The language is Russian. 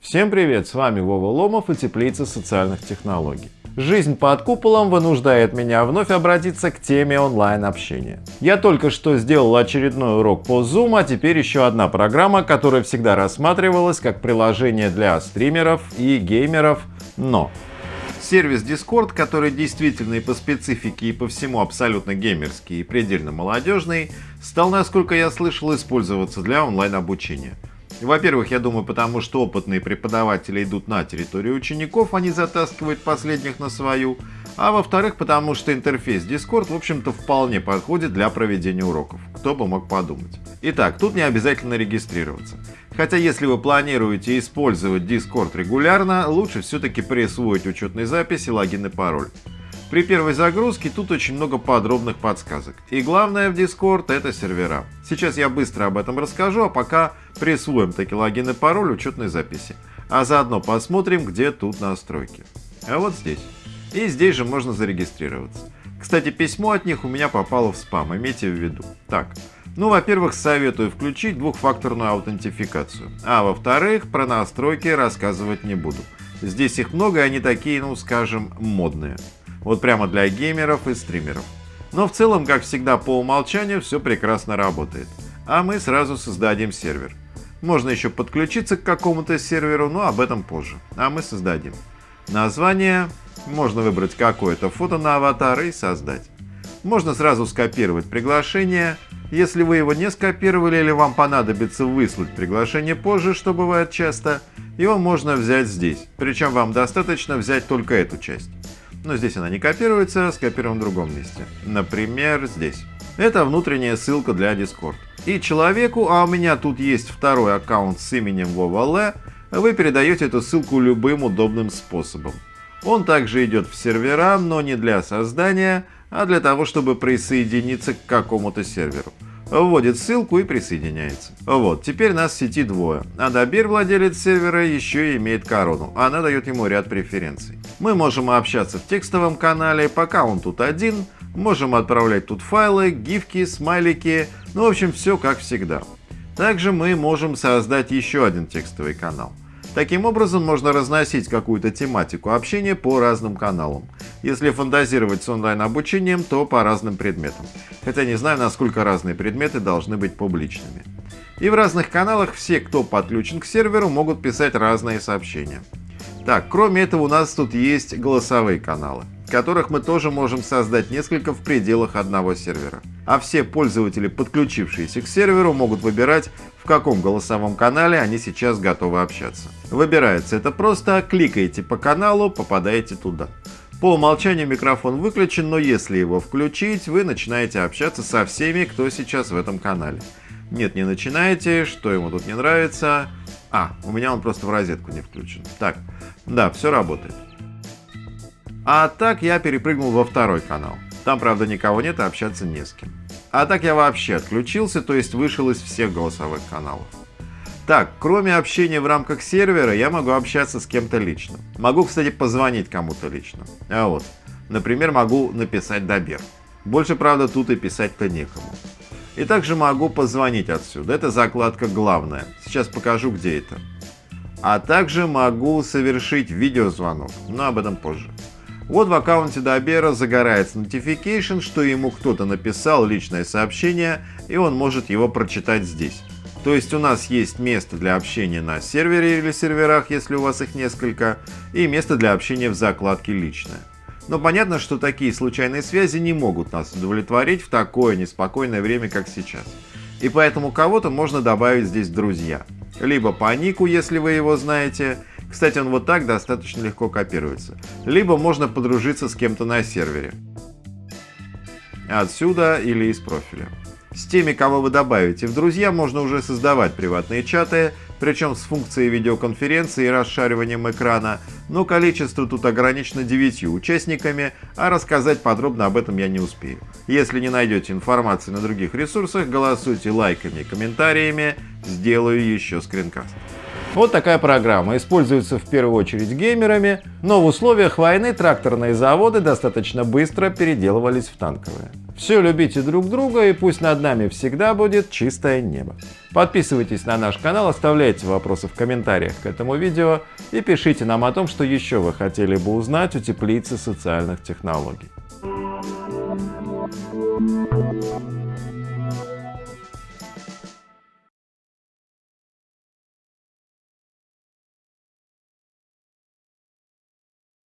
Всем привет, с вами Вова Ломов и Теплица социальных технологий. Жизнь под куполом вынуждает меня вновь обратиться к теме онлайн-общения. Я только что сделал очередной урок по Zoom, а теперь еще одна программа, которая всегда рассматривалась как приложение для стримеров и геймеров, но Сервис Discord, который действительно и по специфике, и по всему абсолютно геймерский и предельно молодежный, стал, насколько я слышал, использоваться для онлайн-обучения. Во-первых, я думаю, потому что опытные преподаватели идут на территорию учеников, они затаскивают последних на свою. А во-вторых, потому что интерфейс Discord, в общем-то, вполне подходит для проведения уроков. Кто бы мог подумать. Итак, тут не обязательно регистрироваться. Хотя если вы планируете использовать Discord регулярно, лучше все-таки присвоить учетной записи логин и пароль. При первой загрузке тут очень много подробных подсказок. И главное в Discord это сервера. Сейчас я быстро об этом расскажу, а пока присвоим таки логин и пароль учетной записи. А заодно посмотрим, где тут настройки. А вот здесь. И здесь же можно зарегистрироваться. Кстати, письмо от них у меня попало в спам, имейте в виду. Так, ну, во-первых, советую включить двухфакторную аутентификацию. А во-вторых, про настройки рассказывать не буду. Здесь их много, и они такие, ну, скажем, модные. Вот прямо для геймеров и стримеров. Но в целом, как всегда, по умолчанию все прекрасно работает. А мы сразу создадим сервер. Можно еще подключиться к какому-то серверу, но об этом позже. А мы создадим. Название. Можно выбрать какое-то фото на аватар и создать. Можно сразу скопировать приглашение. Если вы его не скопировали или вам понадобится выслать приглашение позже, что бывает часто, его можно взять здесь. Причем вам достаточно взять только эту часть но здесь она не копируется, скопируем в другом месте. Например, здесь. Это внутренняя ссылка для Discord. И человеку, а у меня тут есть второй аккаунт с именем Вова вы передаете эту ссылку любым удобным способом. Он также идет в сервера, но не для создания, а для того, чтобы присоединиться к какому-то серверу вводит ссылку и присоединяется. Вот, теперь нас в сети двое. А Добер, владелец сервера, еще и имеет корону. Она дает ему ряд преференций. Мы можем общаться в текстовом канале, пока он тут один. Можем отправлять тут файлы, гифки, смайлики. Ну, в общем, все как всегда. Также мы можем создать еще один текстовый канал. Таким образом, можно разносить какую-то тематику общения по разным каналам. Если фантазировать с онлайн-обучением, то по разным предметам. Хотя не знаю, насколько разные предметы должны быть публичными. И в разных каналах все, кто подключен к серверу, могут писать разные сообщения. Так, кроме этого у нас тут есть голосовые каналы, которых мы тоже можем создать несколько в пределах одного сервера. А все пользователи, подключившиеся к серверу, могут выбирать, в каком голосовом канале они сейчас готовы общаться. Выбирается это просто, кликаете по каналу, попадаете туда. По умолчанию микрофон выключен, но если его включить, вы начинаете общаться со всеми, кто сейчас в этом канале. Нет, не начинаете, что ему тут не нравится. А, у меня он просто в розетку не включен. Так, да, все работает. А так я перепрыгнул во второй канал. Там, правда, никого нет и общаться не с кем. А так я вообще отключился, то есть вышел из всех голосовых каналов. Так, кроме общения в рамках сервера, я могу общаться с кем-то лично. Могу, кстати, позвонить кому-то лично. А вот, например, могу написать Добер. Больше, правда, тут и писать-то некому. И также могу позвонить отсюда. Это закладка главная. Сейчас покажу, где это. А также могу совершить видеозвонок, но об этом позже. Вот в аккаунте Добера загорается notification, что ему кто-то написал личное сообщение, и он может его прочитать здесь. То есть у нас есть место для общения на сервере или серверах, если у вас их несколько, и место для общения в закладке «Личное». Но понятно, что такие случайные связи не могут нас удовлетворить в такое неспокойное время, как сейчас. И поэтому кого-то можно добавить здесь друзья. Либо по нику, если вы его знаете. Кстати, он вот так достаточно легко копируется. Либо можно подружиться с кем-то на сервере. Отсюда или из профиля. С теми, кого вы добавите в друзья, можно уже создавать приватные чаты, причем с функцией видеоконференции и расшариванием экрана, но количество тут ограничено 9 участниками, а рассказать подробно об этом я не успею. Если не найдете информации на других ресурсах, голосуйте лайками и комментариями, сделаю еще скринкаст. Вот такая программа используется в первую очередь геймерами, но в условиях войны тракторные заводы достаточно быстро переделывались в танковые. Все любите друг друга и пусть над нами всегда будет чистое небо. Подписывайтесь на наш канал, оставляйте вопросы в комментариях к этому видео и пишите нам о том, что еще вы хотели бы узнать у теплицы социальных технологий.